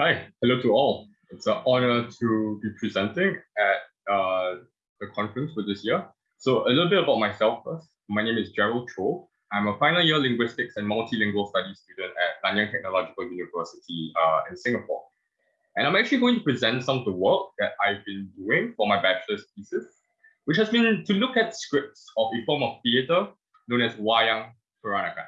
Hi, hello to all. It's an honor to be presenting at uh, the conference for this year. So a little bit about myself first. My name is Gerald Cho. I'm a final year linguistics and multilingual studies student at Nanyang Technological University uh, in Singapore. And I'm actually going to present some of the work that I've been doing for my bachelor's thesis, which has been to look at scripts of a form of theatre known as Wayang Peranakan.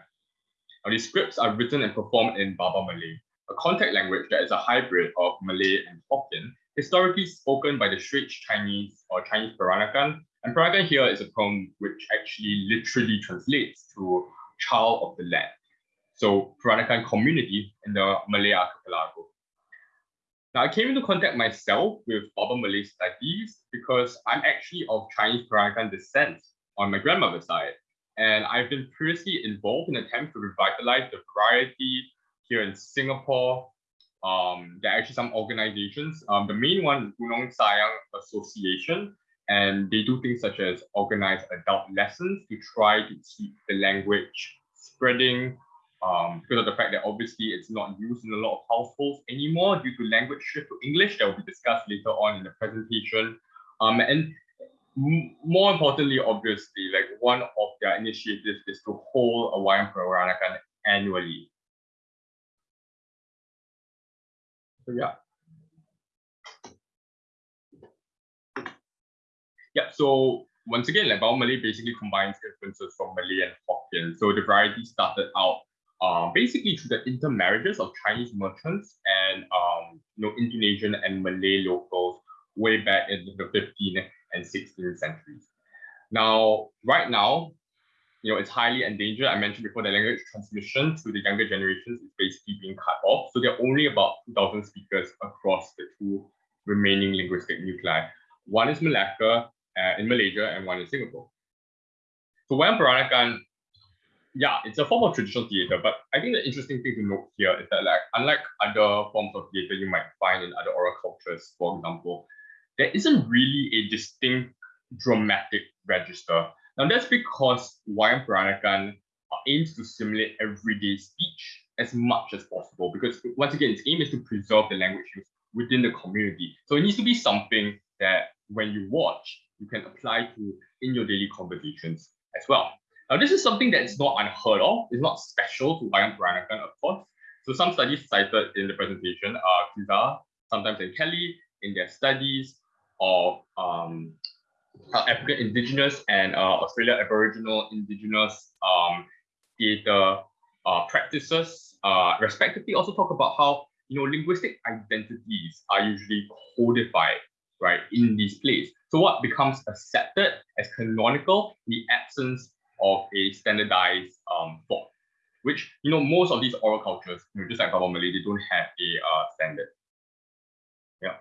Now, these scripts are written and performed in Baba Malay, a contact language that is a hybrid of Malay and Hokkien, historically spoken by the Straits Chinese or Chinese Peranakan. And Peranakan here is a term which actually literally translates to child of the land. So Peranakan community in the Malay archipelago. Now, I came into contact myself with Baba Malay studies because I'm actually of Chinese Peranakan descent on my grandmother's side. And I've been previously involved in attempts to revitalize the variety here in Singapore. Um, there are actually some organizations. Um, the main one is Gunung Sayang Association, and they do things such as organize adult lessons to try to keep the language spreading um, because of the fact that obviously it's not used in a lot of households anymore due to language shift to English that will be discussed later on in the presentation. Um, and more importantly, obviously, like one of their initiatives is to hold a Wayang Peranakan annually. So yeah. Yeah, so once again, like Baba Malay basically combines influences from Malay and Hokkien. So the variety started out um, basically through the intermarriages of Chinese merchants and um, you know Indonesian and Malay locals way back in the 15th and 16th centuries. Now, right now, you know, it's highly endangered. I mentioned before the language transmission to the younger generations is basically being cut off. So there are only about 2,000 speakers across the two remaining linguistic nuclei. One is Malacca uh, in Malaysia and one in Singapore. So Wayang Peranakan, yeah, it's a form of traditional theater, but I think the interesting thing to note here is that like unlike other forms of theater you might find in other oral cultures, for example, there isn't really a distinct dramatic register now that's because Wayang Peranakan aims to simulate everyday speech as much as possible because once again, its aim is to preserve the language use within the community. So it needs to be something that when you watch, you can apply to in your daily conversations as well. Now, this is something that's not unheard of. It's not special to Wayang Peranakan, of course. So some studies cited in the presentation are Kiza, sometimes in Kelly, in their studies of um, African Indigenous and uh, Australia Aboriginal Indigenous um, theatre uh, practices, uh, respectively. Also talk about how you know linguistic identities are usually codified right in these plays. So what becomes accepted as canonical in the absence of a standardized um, thought, which you know most of these oral cultures, you know, just like Baba Malay, they don't have a uh, standard. Yeah.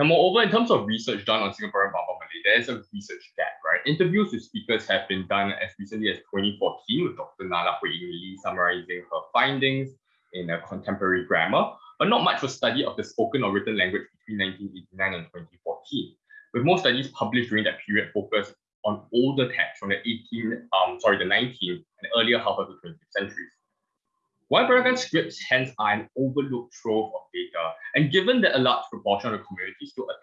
Now, moreover, in terms of research done on Singaporean Baba Malay, there is a research gap, right? Interviews with speakers have been done as recently as 2014 with Dr. Nala Hui Lee summarizing her findings in a contemporary grammar, but not much was studied of the spoken or written language between 1989 and 2014, with most studies published during that period focused on older texts from the 18th, um, sorry, the 19th and earlier half of the 20th centuries. Wayang Peranakan scripts hence are an overlooked trove of data, and given that a large proportion of the community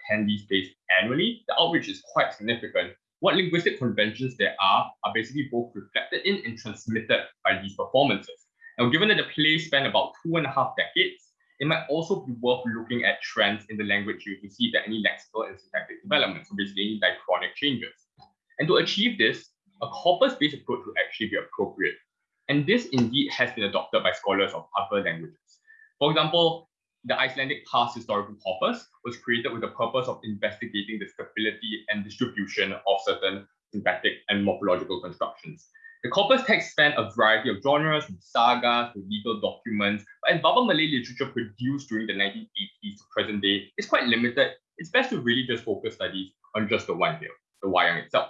still attend these annually, the outreach is quite significant. What linguistic conventions there are are basically both reflected in and transmitted by these performances. Now, given that the play span about two and a half decades, it might also be worth looking at trends in the language use to see if there are any lexical and syntactic developments, so basically any diachronic changes. And to achieve this, a corpus-based approach would actually be appropriate. And this indeed has been adopted by scholars of other languages. For example, the Icelandic parsed historical corpus was created with the purpose of investigating the stability and distribution of certain syntactic and morphological constructions. The corpus text span a variety of genres, from sagas to legal documents, but as Baba Malay literature produced during the 1980s to present day is quite limited, it's best to really just focus studies on just the one here, the wayang itself.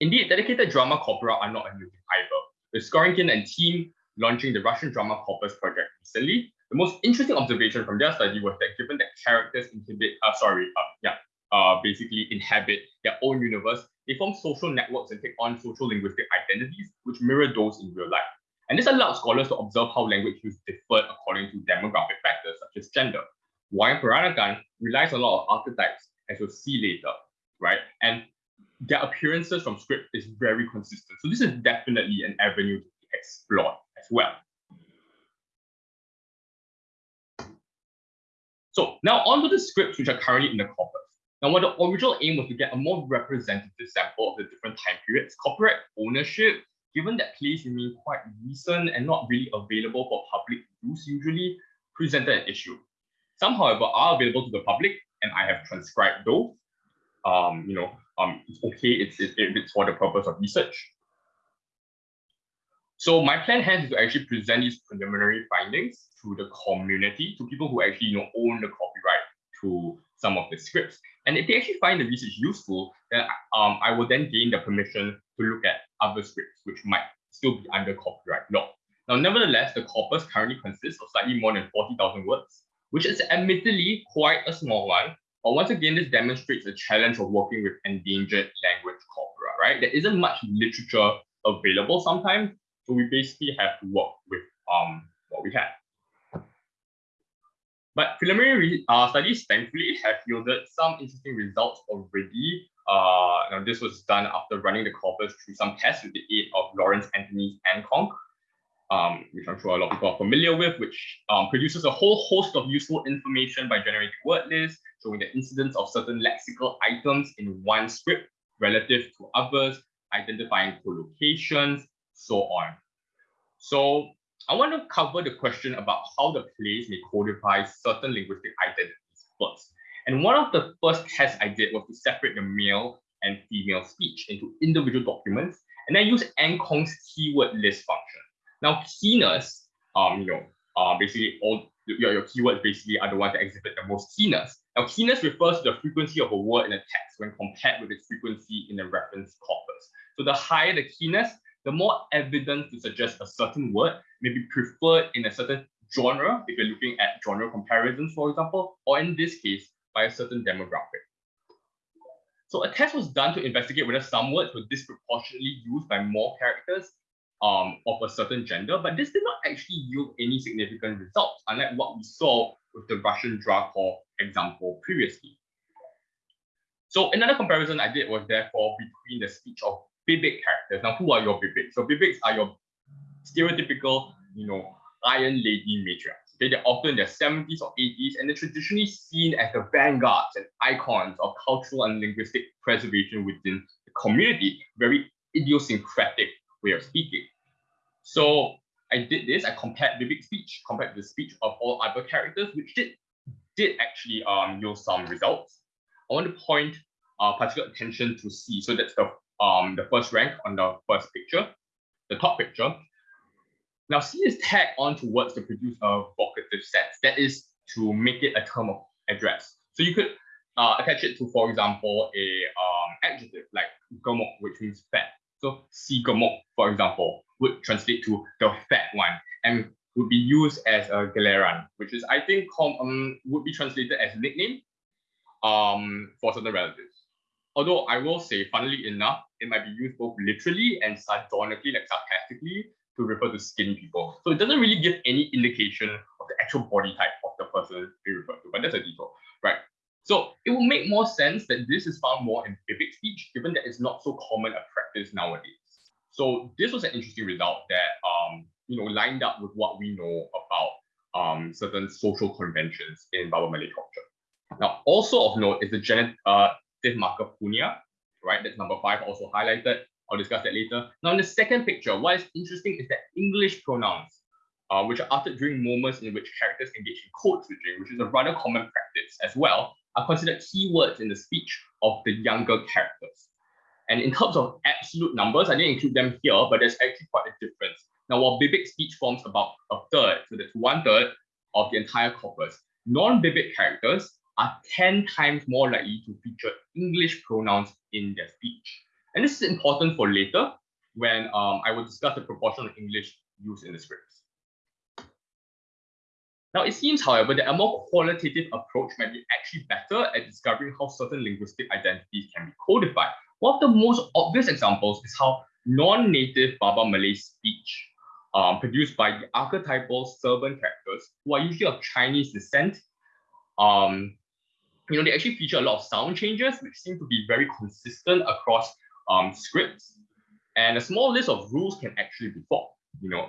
Indeed, dedicated drama corpora are not a new either. With Skorinkin and team launching the Russian Drama Corpus project recently, the most interesting observation from their study was that given that characters inhibit, uh, sorry, uh, yeah, uh, basically inhabit their own universe, they form social networks and take on social linguistic identities which mirror those in real life. And this allowed scholars to observe how language use differed according to demographic factors such as gender. Wayang Peranakan relies on a lot of archetypes, as we'll see later, right? And their appearances from script is very consistent. So this is definitely an avenue to explore as well. So now onto the scripts which are currently in the corpus. Now, what the original aim was to get a more representative sample of the different time periods, copyright ownership, given that plays remain quite recent and not really available for public use usually, presented an issue. Some, however, are available to the public, and I have transcribed those. Um, you know, um, it's okay it's, it, it's for the purpose of research. So my plan is to actually present these preliminary findings to the community, to people who actually you know own the copyright to some of the scripts. And if they actually find the research useful, then um, I will then gain the permission to look at other scripts, which might still be under copyright law. Now, nevertheless, the corpus currently consists of slightly more than 40,000 words, which is admittedly quite a small one. But once again, this demonstrates the challenge of working with endangered language corpora, right? There isn't much literature available sometimes, so we basically have to work with um, what we have. But preliminary uh, studies, thankfully, have yielded some interesting results already. Uh, now, this was done after running the corpus through some tests with the aid of Lawrence Anthony's AntConc, um, which I'm sure a lot of people are familiar with, which um, produces a whole host of useful information by generating word lists, showing the incidence of certain lexical items in one script relative to others, identifying collocations, so on. So I want to cover the question about how the plays may codify certain linguistic identities first. And one of the first tests I did was to separate the male and female speech into individual documents, and then use AntConc's keyword list function. Now, keyness, um, you know, uh, basically all your, your keywords basically are the ones that exhibit the most keyness. Now, keyness refers to the frequency of a word in a text when compared with its frequency in the reference corpus. So the higher the keyness, the more evidence to suggest a certain word may be preferred in a certain genre, if you're looking at genre comparisons, for example, or in this case, by a certain demographic. So a test was done to investigate whether some words were disproportionately used by more characters um, of a certain gender, but this did not actually yield any significant results, unlike what we saw with the Russian Dracor example previously. So another comparison I did was therefore between the speech of Bibik characters. Now, who are your Bibiks? So Bibiks are your stereotypical, you know, iron lady matriarchs. Okay, they're often in their 70s or 80s, and they're traditionally seen as the vanguards and icons of cultural and linguistic preservation within the community. Very idiosyncratic way of speaking. So I did this. I compared Bibik speech compared to the speech of all other characters, which did did actually um yield some results. I want to point uh, particular attention to C. So that's the um, the first rank on the first picture, the top picture. Now C is tagged onto words to produce a vocative sense. That is to make it a term of address. So you could uh, attach it to, for example, a um, adjective like gemuk, which means fat. So si gemuk, for example, would translate to the fat one and would be used as a gelaran, which is I think um, would be translated as nickname um, for certain relatives. Although I will say, funnily enough, it might be used both literally and sardonically, like sarcastically, to refer to skinny people. So it doesn't really give any indication of the actual body type of the person being referred to, but that's a detail, right? So it will make more sense that this is found more in Bibik speech, given that it's not so common a practice nowadays. So this was an interesting result that um, you know lined up with what we know about um, certain social conventions in Baba Malay culture. Now, also of note is the genet uh, marker punya, right? That's number five, also highlighted. I'll discuss that later. Now, in the second picture, what is interesting is that English pronouns, uh, which are uttered during moments in which characters engage in code switching, which is a rather common practice as well, are considered keywords in the speech of the younger characters. And in terms of absolute numbers, I didn't include them here, but there's actually quite a difference. Now, while Bibik speech forms about a third, so that's one third of the entire corpus, non-Bibik characters are 10 times more likely to feature English pronouns in their speech. And this is important for later when um, I will discuss the proportion of English used in the scripts. Now, it seems, however, that a more qualitative approach might be actually better at discovering how certain linguistic identities can be codified. One of the most obvious examples is how non-native Baba Malay speech um, produced by the archetypal servant characters, who are usually of Chinese descent. Um, you know, they actually feature a lot of sound changes, which seem to be very consistent across um, scripts. And a small list of rules can actually be formed, you know,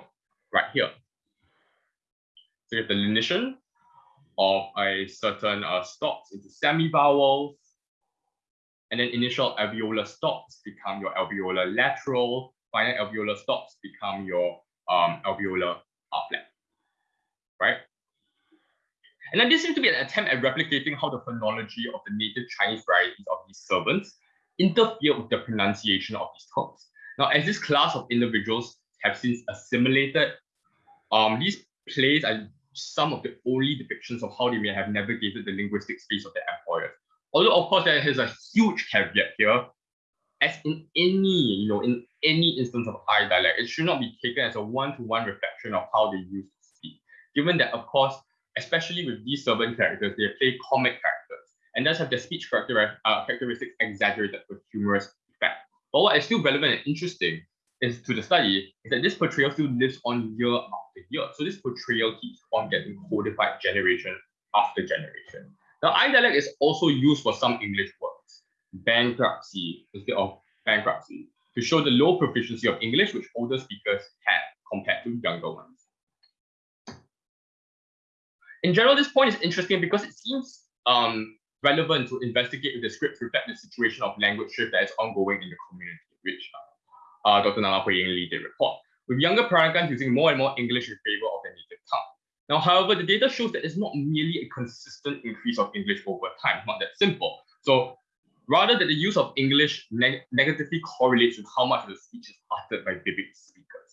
right here. So you have the lenition of a certain uh, stops into semi-vowels, and then initial alveolar stops become your alveolar lateral, final alveolar stops become your um, alveolar right? And then this seems to be an attempt at replicating how the phonology of the native Chinese varieties of these servants interfere with the pronunciation of these terms. Now, as this class of individuals have since assimilated, um, these plays are some of the only depictions of how they may have navigated the linguistic space of their employers. Although, of course, there is a huge caveat here. As in any, you know, in any instance of eye dialect, it should not be taken as a one-to-one -one reflection of how they used to speak. Given that, of course, especially with these Serban characters, they play comic characters and thus have their speech character, uh, characteristics exaggerated with humorous effect. But what is still relevant and interesting is to the study is that this portrayal still lives on year after year. So this portrayal keeps on getting codified generation after generation. Now, eye dialect is also used for some English words, bankruptcy instead of bankruptcy, to show the low proficiency of English which older speakers have compared to younger ones. In general, this point is interesting because it seems um, relevant to investigate if the scripts reflect the situation of language shift that is ongoing in the community, which uh, uh Dr. Nala Hui Lee did report, with younger Peranakan using more and more English in favor of their native tongue. Now, however, the data shows that it's not merely a consistent increase of English over time, not that simple. So rather that the use of English neg negatively correlates with how much of the speech is uttered by Bibik speakers.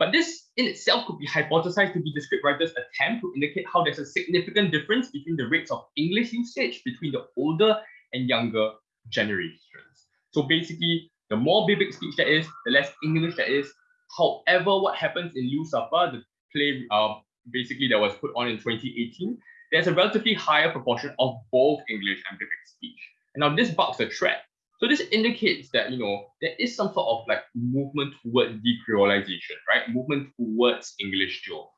But this in itself could be hypothesized to be the scriptwriter's attempt to indicate how there's a significant difference between the rates of English usage between the older and younger generations. So basically, the more Bibik speech there is, the less English there is. However, what happens in Lucifer, the play uh, basically that was put on in 2018, there's a relatively higher proportion of both English and Bibik speech. And now this bucks the trend so this indicates that, you know, there is some sort of like movement towards decreolization, right? Movement towards English still.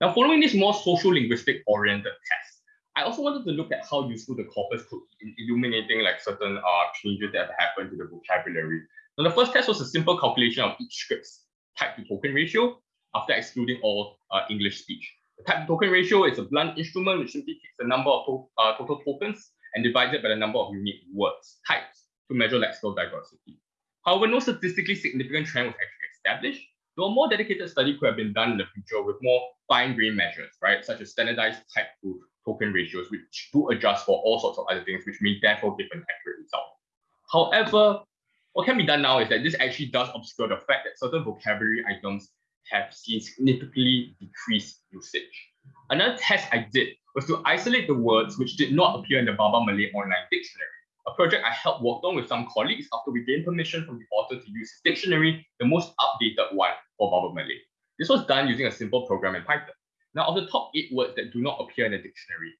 Now, following this more social linguistic oriented test, I also wanted to look at how useful the corpus could be in illuminating like certain uh, changes that have happened to the vocabulary. Now, the first test was a simple calculation of each script's type to token ratio after excluding all uh, English speech. The type to token ratio is a blunt instrument which simply takes the number of to uh, total tokens and divided by the number of unique words types to measure lexical diversity. However, no statistically significant trend was actually established, though a more dedicated study could have been done in the future with more fine-grained measures, right, such as standardized type to token ratios, which do adjust for all sorts of other things, which may therefore give an accurate result. However, what can be done now is that this actually does obscure the fact that certain vocabulary items have seen significantly decreased usage. Another test I did was to isolate the words which did not appear in the Baba Malay online dictionary, a project I helped work on with some colleagues after we gained permission from the author to use his dictionary, the most updated one for Baba Malay. This was done using a simple program in Python. Now, of the top eight words that do not appear in the dictionary,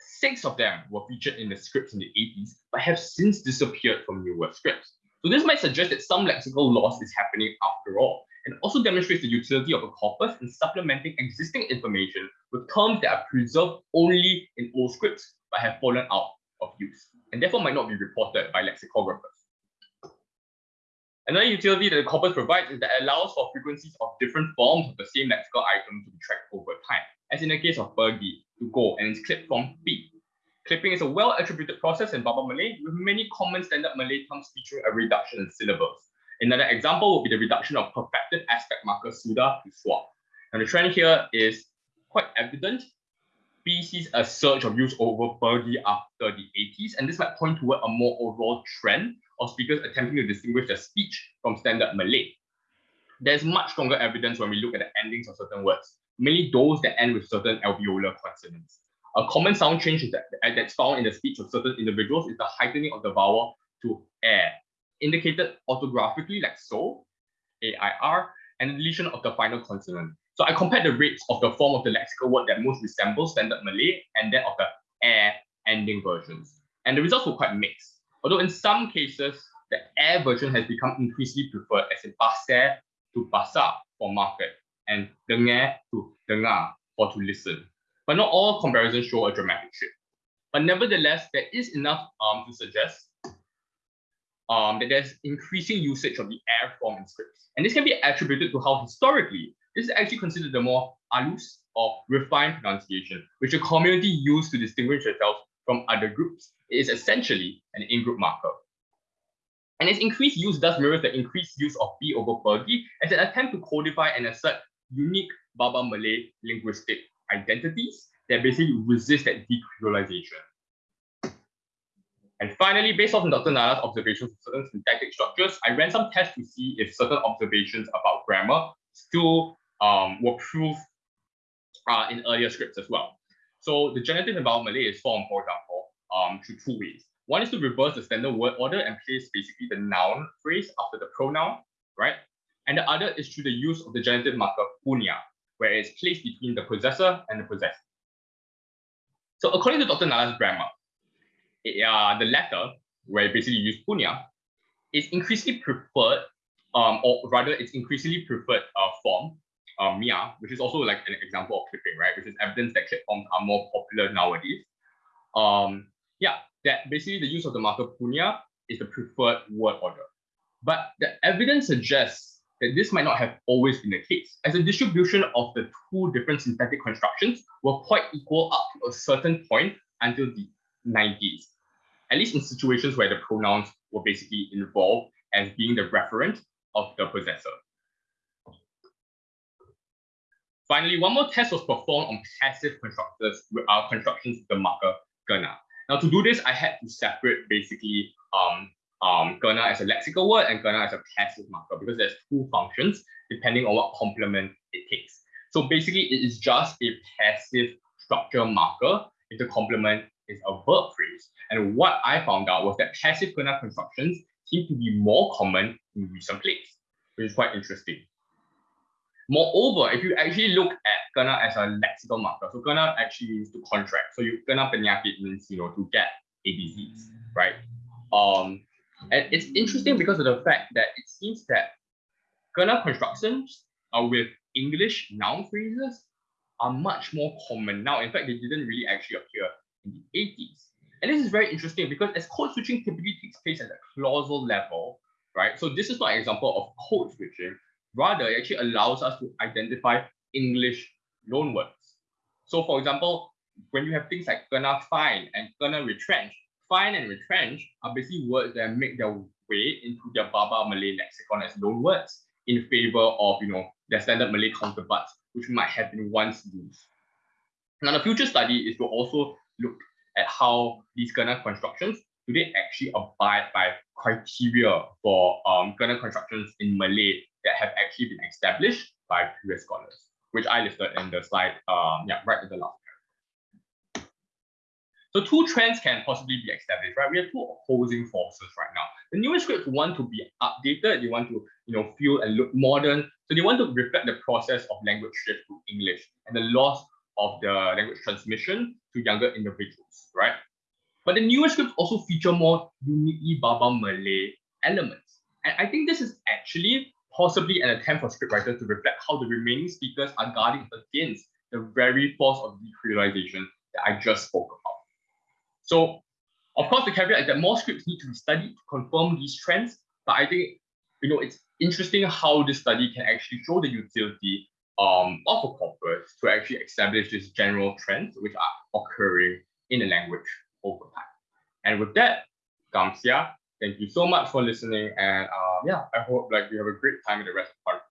six of them were featured in the scripts in the 80s, but have since disappeared from newer scripts. So this might suggest that some lexical loss is happening after all, and also demonstrates the utility of a corpus in supplementing existing information with terms that are preserved only in old scripts but have fallen out of use, and therefore might not be reported by lexicographers. Another utility that the corpus provides is that it allows for frequencies of different forms of the same lexical item to be tracked over time, as in the case of pergi, to go, and its clip from be. Clipping is a well-attributed process in Baba Malay, with many common standard Malay terms featuring a reduction in syllables. Another example would be the reduction of perfected aspect marker Suda to swa. And the trend here is quite evident. B sees a surge of use over pergi after the 80s, and this might point toward a more overall trend of speakers attempting to distinguish their speech from standard Malay. There's much stronger evidence when we look at the endings of certain words, mainly those that end with certain alveolar consonants. A common sound change that, that's found in the speech of certain individuals is the heightening of the vowel to air, indicated orthographically like so, A-I-R, and the deletion of the final consonant. So I compared the rates of the form of the lexical word that most resembles standard Malay and that of the air ending versions. And the results were quite mixed. Although in some cases, the air version has become increasingly preferred as in pasar to pasar for market and dengar to dengar for to listen. But not all comparisons show a dramatic shift. But nevertheless, there is enough um, to suggest um, that there's increasing usage of the air form in scripts. And this can be attributed to how historically this is actually considered the more alus or refined pronunciation, which a community used to distinguish itself from other groups. It is essentially an in-group marker. And its increased use does mirror the increased use of B over pergi as an attempt to codify and assert unique Baba Malay linguistic identities that basically resist that decreolization. And finally, based on Dr. Nala's observations of certain syntactic structures, I ran some tests to see if certain observations about grammar still um, were proof uh, in earlier scripts as well. So the genitive in Malay is formed, for example, um, through two ways. One is to reverse the standard word order and place basically the noun phrase after the pronoun, right? And the other is through the use of the genitive marker punya, where it's placed between the possessor and the possessed. So according to Dr. Nala's grammar, it, uh, the latter, where basically use punya, is increasingly preferred, um, or rather it's increasingly preferred uh, form, uh, mia, which is also like an example of clipping, right? Which is evidence that clip forms are more popular nowadays. Um, yeah, that basically the use of the marker punya is the preferred word order. But the evidence suggests that this might not have always been the case, as the distribution of the two different syntactic constructions were quite equal up to a certain point until the 90s, at least in situations where the pronouns were basically involved as being the referent of the possessor. Finally, one more test was performed on passive constructors with our constructions the marker kena. Now to do this, I had to separate basically um, um, kena as a lexical word and kena as a passive marker because there's two functions depending on what complement it takes. So basically it is just a passive structure marker if the complement is a verb phrase. And what I found out was that passive kena constructions seem to be more common in recent plays, which is quite interesting. Moreover, if you actually look at kena as a lexical marker, so kena actually means to contract. So you kena penyakit means you know to get a disease, right? Um, and it's interesting because of the fact that it seems that kena constructions uh, with English noun phrases are much more common now. In fact, they didn't really actually appear in the 80s. And this is very interesting because as code switching typically takes place at the clausal level, right? So this is not an example of code switching, Rather, it actually allows us to identify English loanwords. So for example, when you have things like kena fine and kena retrench, fine and retrench are basically words that make their way into their Baba Malay lexicon as loanwords in favor of you know their standard Malay counterparts, which might have been once used. Now, the future study is to also look at how these kena constructions do they actually abide by criteria for um, kena constructions in Malay that have actually been established by previous scholars, which I listed in the slide, um, yeah, right in the last. So two trends can possibly be established, right? We have two opposing forces right now. The newer scripts want to be updated, they want to, you know, feel and look modern. So they want to reflect the process of language shift to English and the loss of the language transmission to younger individuals, right? But the newer scripts also feature more uniquely Baba Malay elements. And I think this is actually possibly an attempt for scriptwriters to reflect how the remaining speakers are guarding against the very force of decreolization that I just spoke about. So, of course, the caveat is that more scripts need to be studied to confirm these trends, but I think you know it's interesting how this study can actually show the utility um, of a corpus to actually establish these general trends which are occurring in the language over time. And with that, Gamsia, Thank you so much for listening. And uh, yeah, I hope like you have a great time in the rest of part